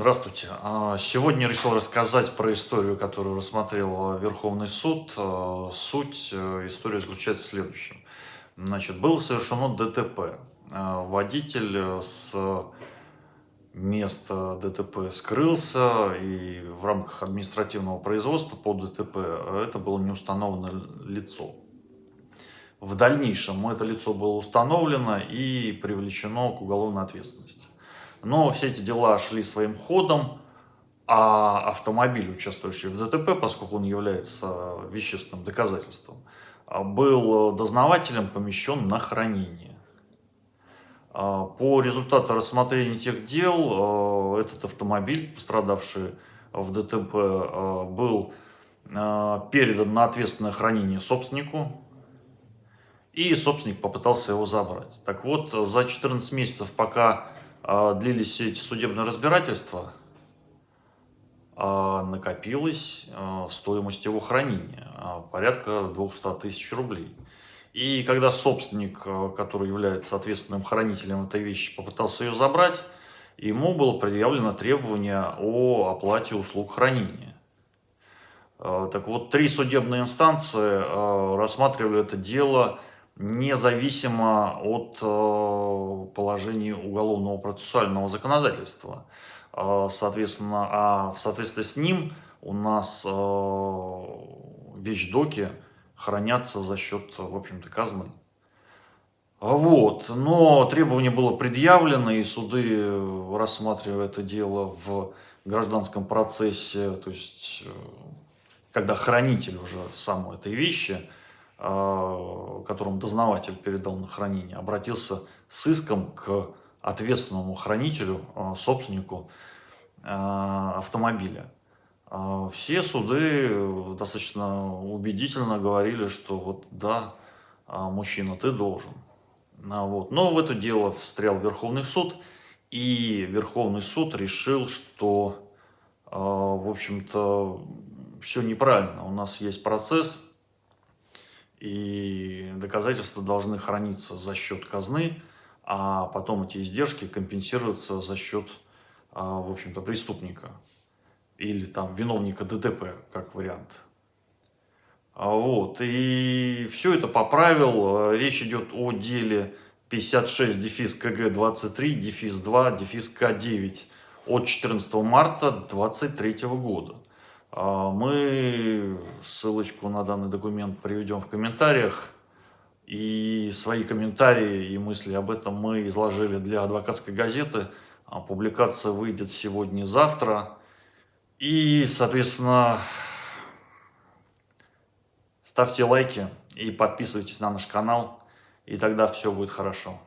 Здравствуйте. А, сегодня решил рассказать про историю, которую рассмотрел Верховный суд. А, суть э, истории заключается в следующем. Значит, было совершено ДТП. Водитель с места ДТП скрылся, и в рамках административного производства по ДТП это было не установленное лицо. В дальнейшем это лицо было установлено и привлечено к уголовной ответственности. Но все эти дела шли своим ходом, а автомобиль, участвующий в ДТП, поскольку он является вещественным доказательством, был дознавателем помещен на хранение. А, по результату рассмотрения тех дел, а, этот автомобиль, пострадавший в ДТП, а, был передан на ответственное хранение собственнику, и собственник попытался его забрать. Так вот, за 14 месяцев, пока а, длились все эти судебные разбирательства, а, накопилась а, стоимость его хранения, порядка 200 тысяч рублей. И когда собственник, который является ответственным хранителем этой вещи, попытался ее забрать, ему было предъявлено требование о оплате услуг хранения. Так вот, три судебные инстанции рассматривали это дело независимо от положений уголовного процессуального законодательства. Э, соответственно, а в соответствии с ним у нас э, вещдоки хранятся за счет, в общем-то, казны. Вот, но требование было предъявлено, и суды, рассматривая это дело в гражданском процессе, то есть, когда хранитель уже самой этой вещи, а, которому дознаватель передал на хранение, обратился с иском к ответственному хранителю, а, собственнику а, автомобиля. Все суды достаточно убедительно говорили, что вот да, мужчина, ты должен. Вот. Но в это дело встрял Верховный суд, и Верховный суд решил, что, в общем-то, все неправильно. У нас есть процесс, и доказательства должны храниться за счет казны, а потом эти издержки компенсируются за счет, а, в общем-то, преступника или там виновника ДТП, как вариант. А вот, и все это поправил. Речь идет о деле 56 дефис КГ 23 дефис 2 дефис К9 от 14 марта 2023 года. А, мы ссылочку на данный документ приведем в комментариях. И свои комментарии и мысли об этом мы изложили для адвокатской газеты. А, публикация выйдет сегодня-завтра. И, соответственно, ставьте лайки и подписывайтесь на наш канал. И тогда все будет хорошо.